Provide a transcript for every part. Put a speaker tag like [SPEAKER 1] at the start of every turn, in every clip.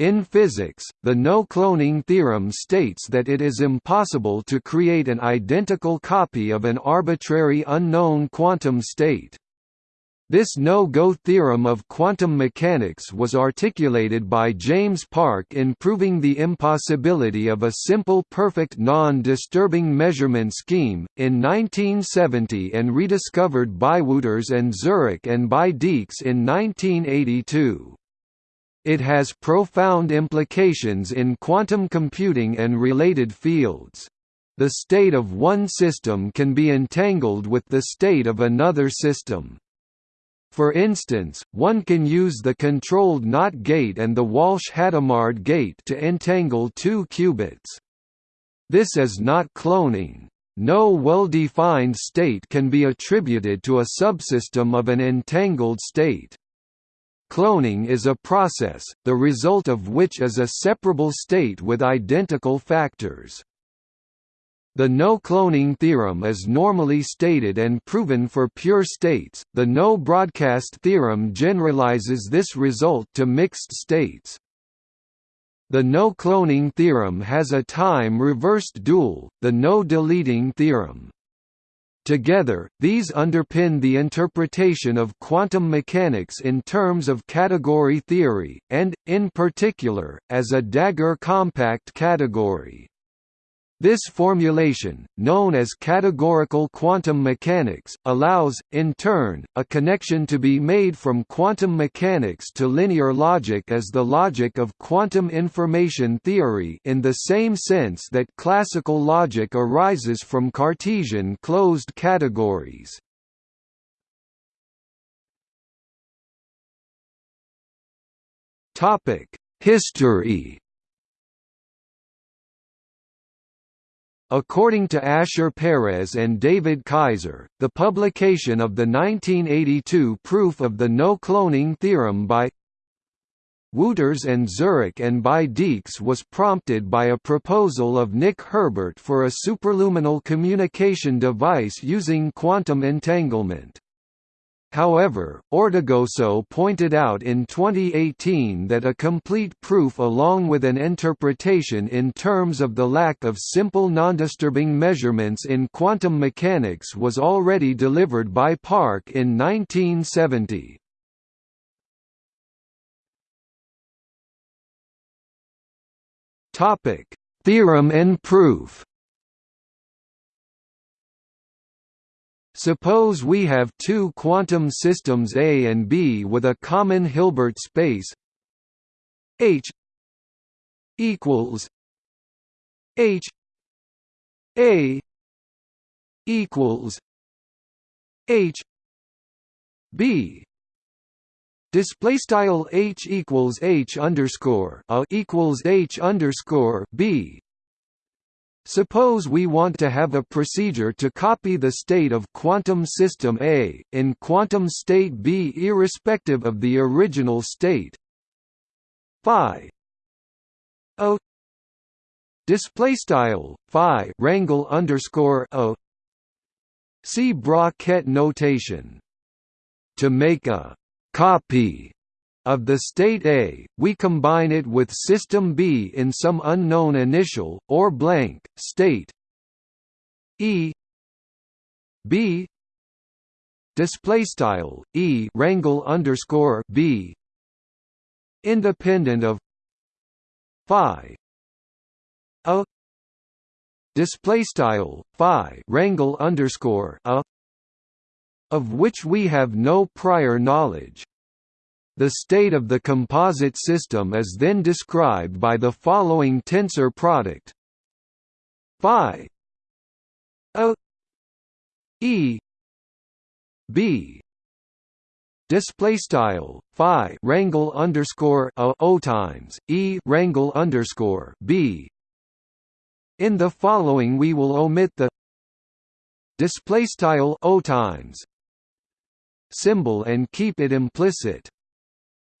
[SPEAKER 1] In physics, the no-cloning theorem states that it is impossible to create an identical copy of an arbitrary unknown quantum state. This no-go theorem of quantum mechanics was articulated by James Park in proving the impossibility of a simple perfect non-disturbing measurement scheme, in 1970 and rediscovered by Wootters and Zurek and by Dieks in 1982. It has profound implications in quantum computing and related fields. The state of one system can be entangled with the state of another system. For instance, one can use the controlled NOT gate and the Walsh-Hadamard gate to entangle two qubits. This is not cloning. No well-defined state can be attributed to a subsystem of an entangled state. Cloning is a process, the result of which is a separable state with identical factors. The no-cloning theorem is normally stated and proven for pure states, the no-broadcast theorem generalizes this result to mixed states. The no-cloning theorem has a time-reversed dual, the no-deleting theorem. Together, these underpin the interpretation of quantum mechanics in terms of category theory, and, in particular, as a Dagger compact category. This formulation, known as categorical quantum mechanics, allows, in turn, a connection to be made from quantum mechanics to linear logic as the logic of quantum information theory in the same sense that classical logic arises from Cartesian closed categories. History According to Asher Peres and David Kaiser, the publication of the 1982 proof of the no-cloning theorem by Wootters and Zurek and by Dieks was prompted by a proposal of Nick Herbert for a superluminal communication device using quantum entanglement. However, Ortigoso pointed out in 2018 that a complete proof along with an interpretation in terms of the lack of simple nondisturbing measurements in quantum mechanics was already delivered by Park in 1970. Theorem and proof Suppose we have two quantum systems A and B with a common Hilbert space. H equals H A equals H B. Display style H equals H underscore A equals H underscore B Suppose we want to have a procedure to copy the state of quantum system A, in quantum state B irrespective of the original state. Phi. O. Display style phi rangle underscore o. See bra-ket notation. To make a copy of the state A, we combine it with system B in some unknown initial, or blank, state E. B. Display style E rangle underscore B. Independent of phi. A. Display style phi rangle underscore a. Of which we have no prior knowledge the state of the composite system is then described by the following tensor product. Phi o e b display style phi rangle underscore a o times e rangle underscore b. In the following we will omit the display style o times symbol and keep it implicit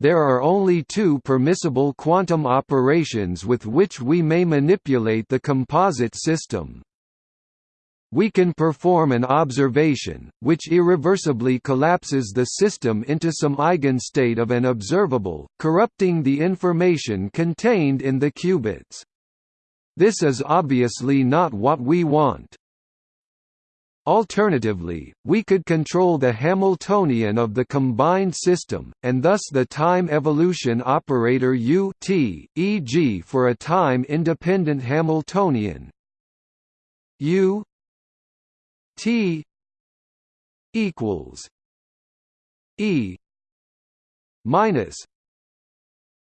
[SPEAKER 1] there are only two permissible quantum operations with which we may manipulate the composite system. we can perform an observation, which irreversibly collapses the system into some eigenstate of an observable, corrupting the information contained in the qubits. This is obviously not what we want. Alternatively, we could control the Hamiltonian of the combined system, and thus the time evolution operator u t, e.g. for a time-independent Hamiltonian u t equals e minus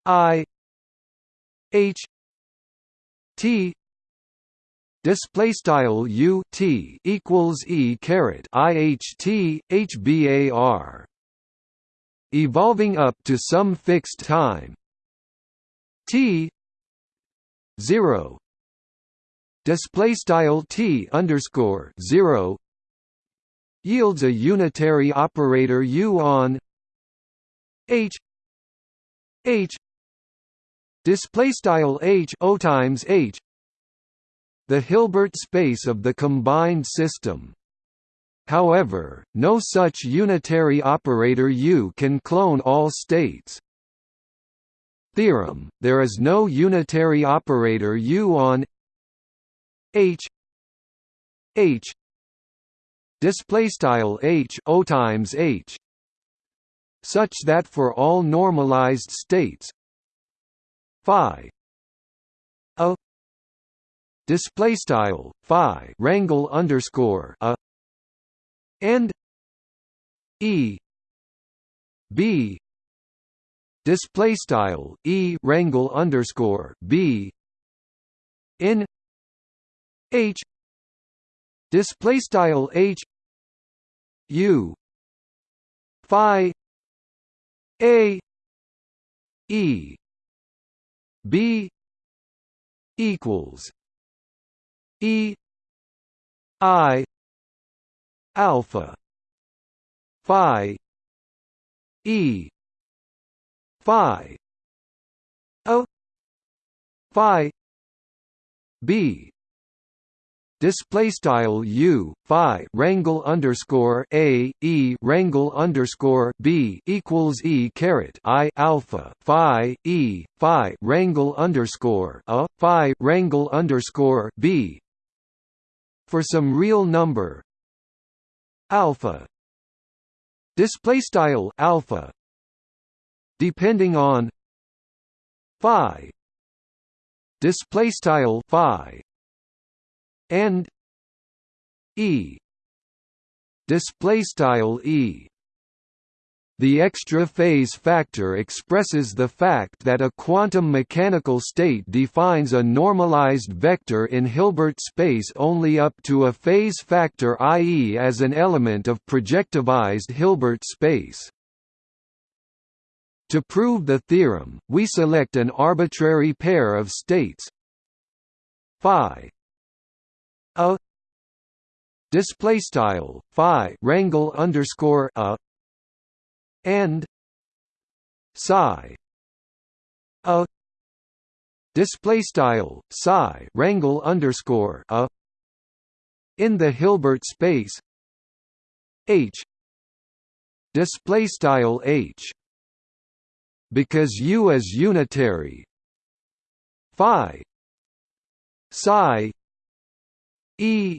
[SPEAKER 1] i h t display style u t equals e caret i h t h bar evolving up to some fixed time. T 0 display style t underscore 0 yields a unitary operator u on h h. Display style h o times h the Hilbert space of the combined system However, no such unitary operator U can clone all states. Theorem: There is no unitary operator U on H H display style H O times H such that for all normalized states phi display style phi rangle underscore a and e b display style e rangle underscore b in H display style H U Phi A E B equals E I alpha Phi E Phi O Phi B display style u phi rangle underscore a e rangle underscore b equals e caret i alpha phi e phi rangle underscore a phi rangle underscore b for some real number. Alpha. Display style alpha. Depending on phi. Display style phi. And e. Display style e the extra phase factor expresses the fact that a quantum mechanical state defines a normalized vector in Hilbert space only up to a phase factor i.e. as an element of projectivized Hilbert space. To prove the theorem, we select an arbitrary pair of states phi a display style phi rangle underscore a and psi a display style psi rangle underscore a in the Hilbert space H display style H because U is unitary phi psi E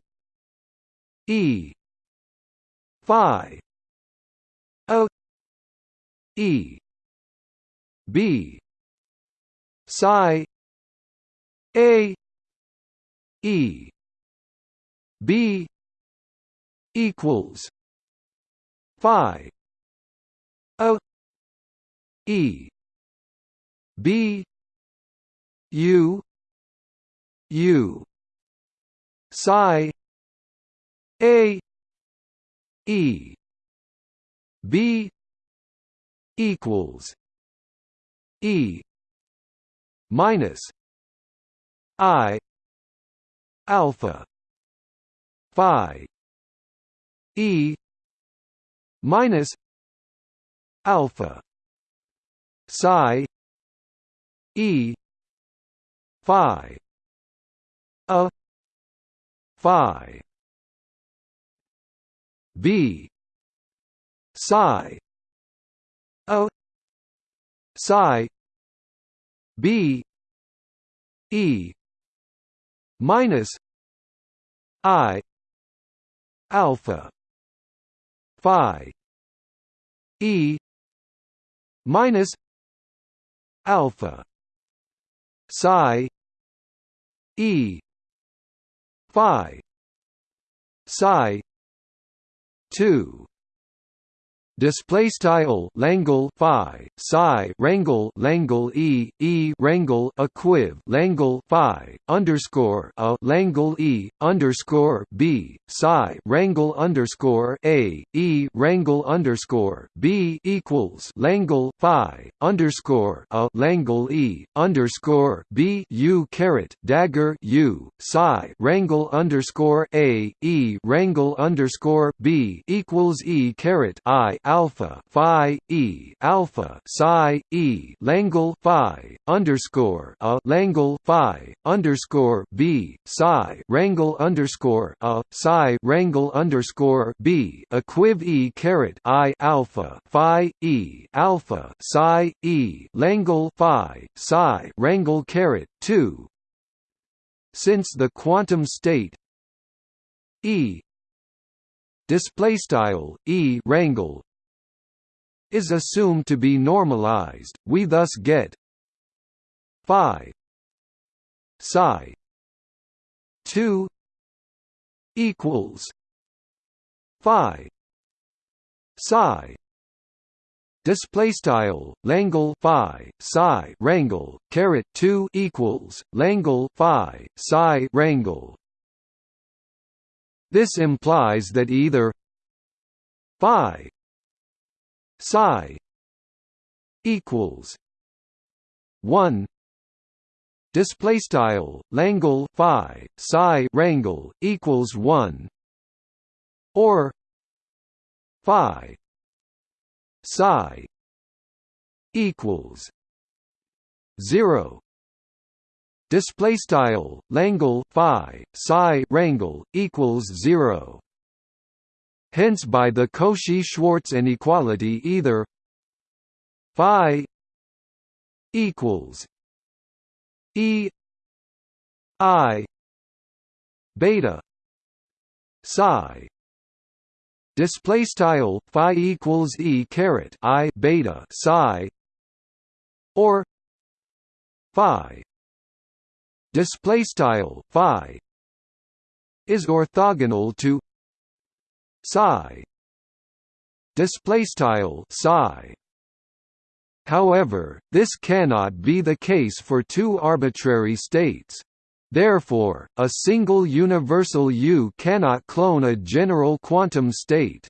[SPEAKER 1] E Phi E. B. Psi. A. E. B. Equals Phi. O. E. B. U. U. Psi. A. E. B equals e minus i alpha phi e minus alpha psi e phi a phi b psi a psi b e minus i alpha phi e minus alpha psi e phi psi 2 display style langle phi psi rangle langle e e rangle equiv langle phi underscore a langle e underscore b psi rangle underscore a e rangle underscore b equals langle phi underscore a langle e underscore b u caret dagger u psi rangle underscore a e rangle underscore b equals e caret i alpha phi e alpha psi e langle phi underscore a langle phi underscore b psi rangle underscore a psi rangle underscore b equiv e caret i alpha phi e alpha psi e langle phi psi rangle caret two. Since the quantum state e display style e rangle is assumed to be normalized, we thus get phi psi 2 equals phi psi display style langle phi psi rangle caret 2 equals langle phi psi rangle this implies that either phi psi equals 1 display style langle phi psi rangle equals 1 or phi psi equals 0 display style langle phi psi rangle equals 0 Hence by the Cauchy-Schwarz inequality either phi equals e i beta psi display style phi equals e caret i beta psi or phi display style phi is orthogonal to psi. Display style psi. However this cannot be the case for two arbitrary states. Therefore a single universal u cannot clone a general quantum state.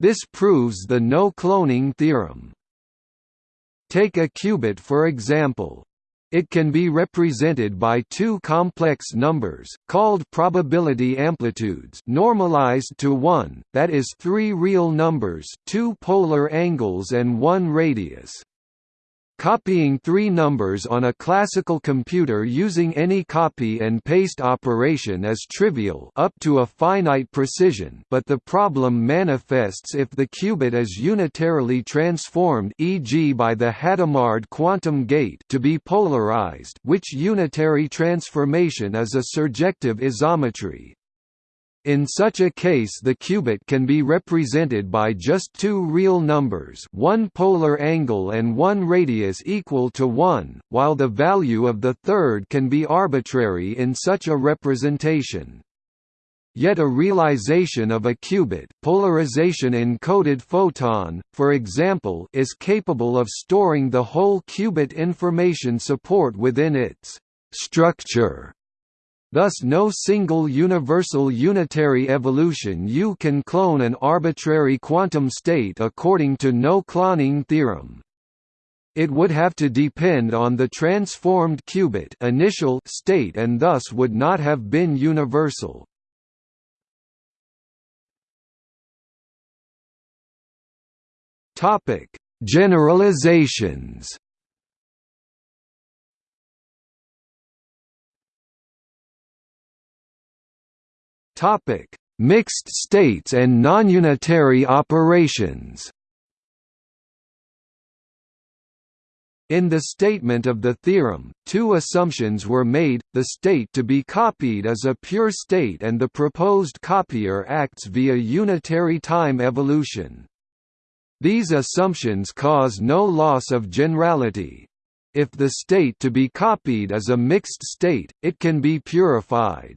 [SPEAKER 1] This proves the no cloning theorem. Take a qubit for example it can be represented by two complex numbers, called probability amplitudes normalized to 1, that is three real numbers two polar angles and one radius. Copying three numbers on a classical computer using any copy and paste operation is trivial up to a finite precision but the problem manifests if the qubit is unitarily transformed e.g. by the Hadamard quantum gate to be polarized which unitary transformation is a surjective isometry. In such a case the qubit can be represented by just two real numbers one polar angle and one radius equal to 1, while the value of the third can be arbitrary in such a representation. Yet a realization of a qubit polarization encoded photon, for example is capable of storing the whole qubit information support within its structure Thus no single universal unitary evolution U can clone an arbitrary quantum state according to no-cloning theorem. It would have to depend on the transformed qubit initial state and thus would not have been universal. Generalizations Topic: mixed states and nonunitary operations. In the statement of the theorem, two assumptions were made, the state to be copied is a pure state and the proposed copier acts via unitary time evolution. These assumptions cause no loss of generality. If the state to be copied is a mixed state, it can be purified.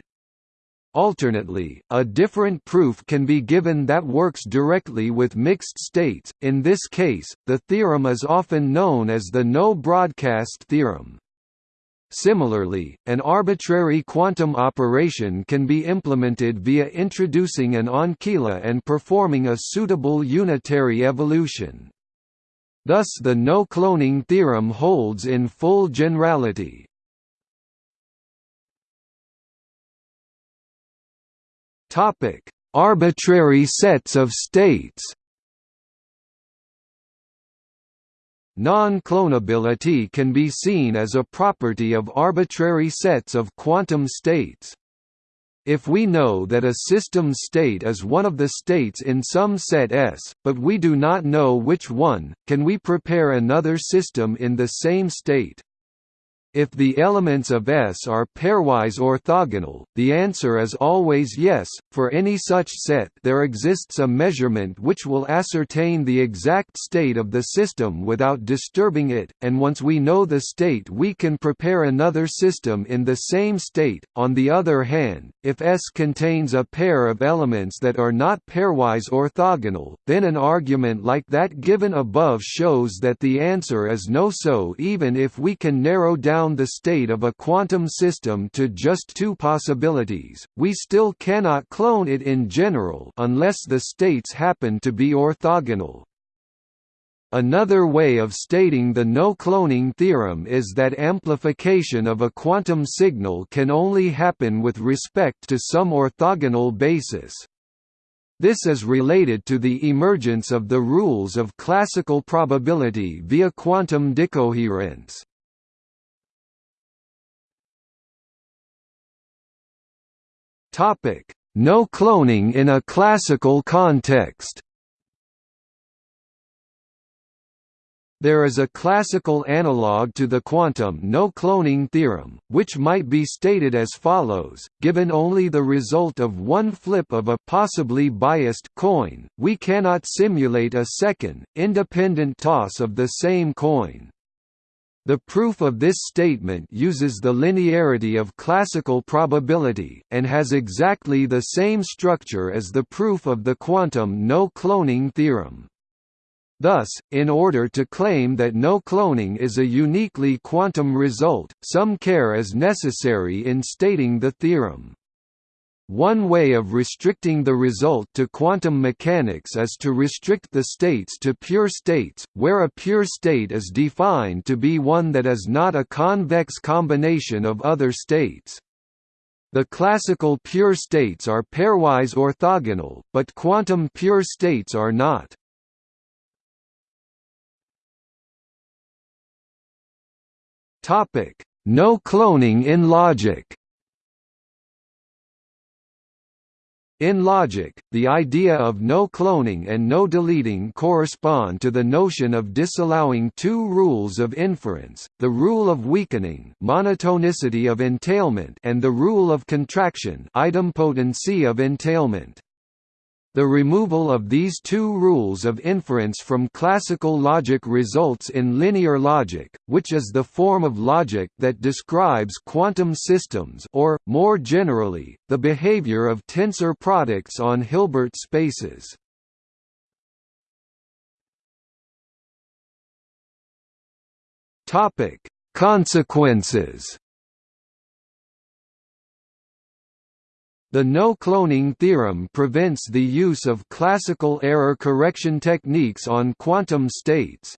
[SPEAKER 1] Alternately, a different proof can be given that works directly with mixed states, in this case, the theorem is often known as the no-broadcast theorem. Similarly, an arbitrary quantum operation can be implemented via introducing an ancilla and performing a suitable unitary evolution. Thus the no-cloning theorem holds in full generality. Topic: Arbitrary sets of states. Non-clonability can be seen as a property of arbitrary sets of quantum states. If we know that a system state is one of the states in some set S, but we do not know which one, can we prepare another system in the same state? If the elements of S are pairwise orthogonal, the answer is always yes. For any such set, there exists a measurement which will ascertain the exact state of the system without disturbing it, and once we know the state, we can prepare another system in the same state. On the other hand, if S contains a pair of elements that are not pairwise orthogonal, then an argument like that given above shows that the answer is no so even if we can narrow down down the state of a quantum system to just two possibilities, we still cannot clone it in general unless the states happen to be orthogonal. Another way of stating the no-cloning theorem is that amplification of a quantum signal can only happen with respect to some orthogonal basis. This is related to the emergence of the rules of classical probability via quantum decoherence. Topic: No cloning in a classical context. There is a classical analog to the quantum no-cloning theorem, which might be stated as follows, given only the result of one flip of a possibly biased coin, we cannot simulate a second, independent toss of the same coin. The proof of this statement uses the linearity of classical probability, and has exactly the same structure as the proof of the quantum no-cloning theorem. Thus, in order to claim that no cloning is a uniquely quantum result, some care is necessary in stating the theorem. One way of restricting the result to quantum mechanics is to restrict the states to pure states, where a pure state is defined to be one that is not a convex combination of other states. The classical pure states are pairwise orthogonal, but quantum pure states are not. No cloning in logic In logic, the idea of no cloning and no deleting correspond to the notion of disallowing two rules of inference, the rule of weakening monotonicity of entailment and the rule of contraction idempotency of entailment. The removal of these two rules of inference from classical logic results in linear logic, which is the form of logic that describes quantum systems or, more generally, the behavior of tensor products on Hilbert spaces. Consequences The no-cloning theorem prevents the use of classical error correction techniques on quantum states.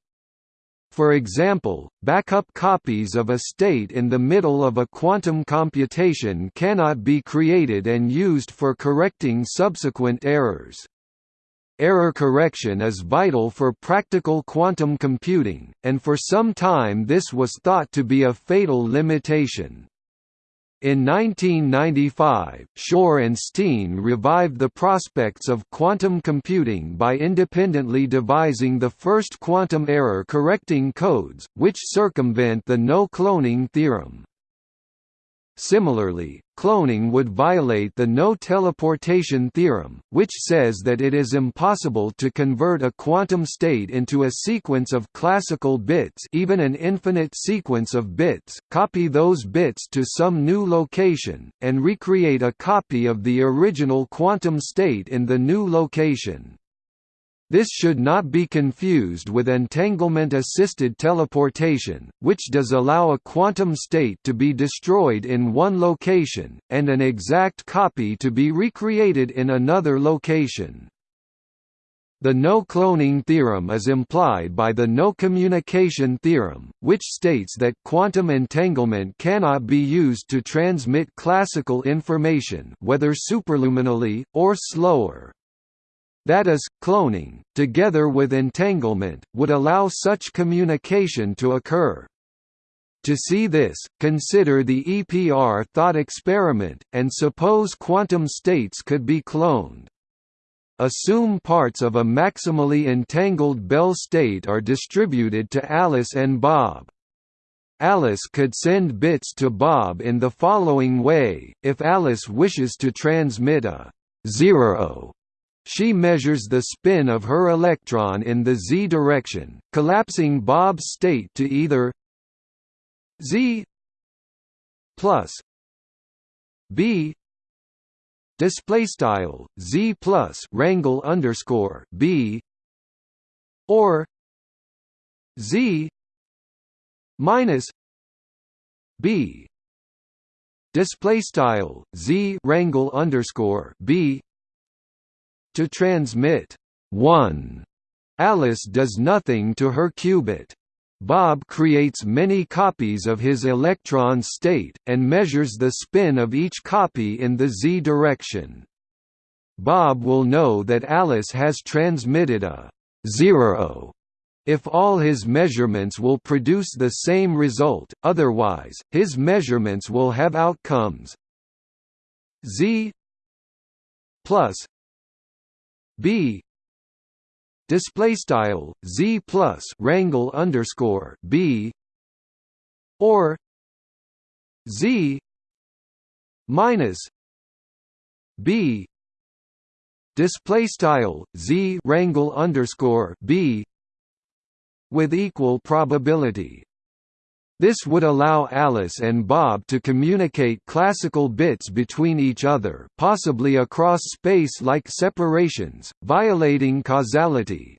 [SPEAKER 1] For example, backup copies of a state in the middle of a quantum computation cannot be created and used for correcting subsequent errors. Error correction is vital for practical quantum computing, and for some time this was thought to be a fatal limitation. In 1995, Shor and Steane revived the prospects of quantum computing by independently devising the first quantum error-correcting codes, which circumvent the no-cloning theorem. Similarly, cloning would violate the no-teleportation theorem, which says that it is impossible to convert a quantum state into a sequence of classical bits even an infinite sequence of bits, copy those bits to some new location, and recreate a copy of the original quantum state in the new location. This should not be confused with entanglement-assisted teleportation, which does allow a quantum state to be destroyed in one location, and an exact copy to be recreated in another location. The no-cloning theorem is implied by the no-communication theorem, which states that quantum entanglement cannot be used to transmit classical information whether superluminally, or slower. That is, cloning, together with entanglement, would allow such communication to occur. To see this, consider the EPR thought experiment, and suppose quantum states could be cloned. Assume parts of a maximally entangled Bell state are distributed to Alice and Bob. Alice could send bits to Bob in the following way, if Alice wishes to transmit a zero she measures the spin of her electron in the z direction, collapsing Bob's state to either z plus b display style z plus rangle underscore b or z minus b display style z rangle underscore b to transmit 1. Alice does nothing to her qubit. Bob creates many copies of his electron state, and measures the spin of each copy in the z direction. Bob will know that Alice has transmitted a zero if all his measurements will produce the same result, otherwise, his measurements will have outcomes z plus b. Display style z plus rangle underscore b. Or z minus b. Display style z rangle underscore b with equal probability this would allow Alice and Bob to communicate classical bits between each other possibly across space-like separations, violating causality.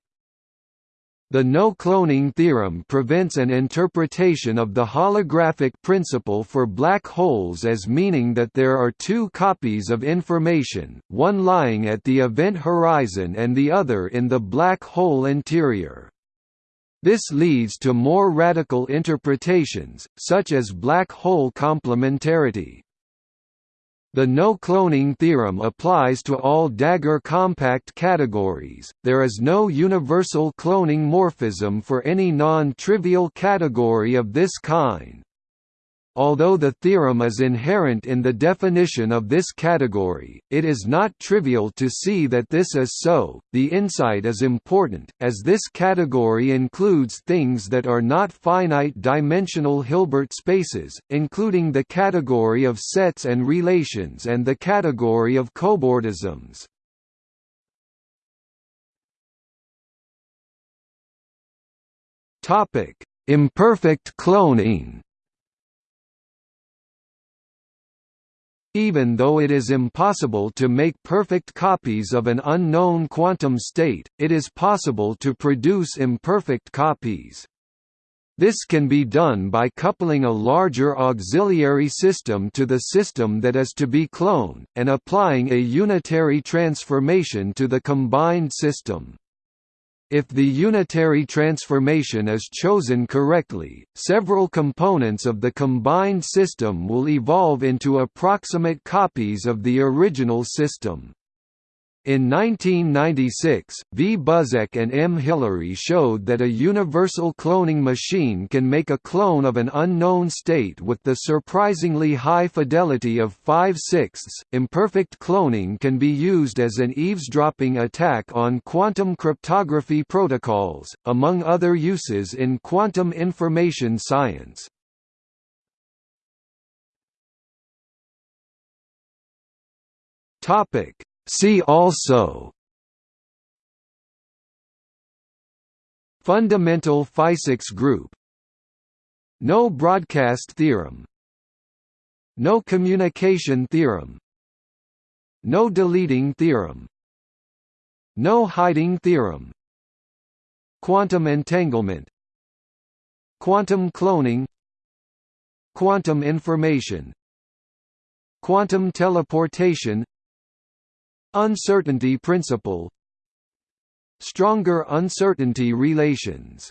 [SPEAKER 1] The no-cloning theorem prevents an interpretation of the holographic principle for black holes as meaning that there are two copies of information, one lying at the event horizon and the other in the black hole interior. This leads to more radical interpretations, such as black hole complementarity. The no-cloning theorem applies to all Dagger compact categories, there is no universal cloning morphism for any non-trivial category of this kind. Although the theorem is inherent in the definition of this category, it is not trivial to see that this is so. The insight is important, as this category includes things that are not finite dimensional Hilbert spaces, including the category of sets and relations and the category of cobordisms. Imperfect cloning. Even though it is impossible to make perfect copies of an unknown quantum state, it is possible to produce imperfect copies. This can be done by coupling a larger auxiliary system to the system that is to be cloned, and applying a unitary transformation to the combined system. If the unitary transformation is chosen correctly, several components of the combined system will evolve into approximate copies of the original system. In 1996, V. Buzek and M. Hillery showed that a universal cloning machine can make a clone of an unknown state with the surprisingly high fidelity of 5 sixths. Imperfect cloning can be used as an eavesdropping attack on quantum cryptography protocols, among other uses in quantum information science. Topic See also Fundamental physics group. No broadcast theorem. No communication theorem. No deleting theorem. No hiding theorem. Quantum entanglement. Quantum cloning. Quantum information. Quantum teleportation Uncertainty principle Stronger uncertainty relations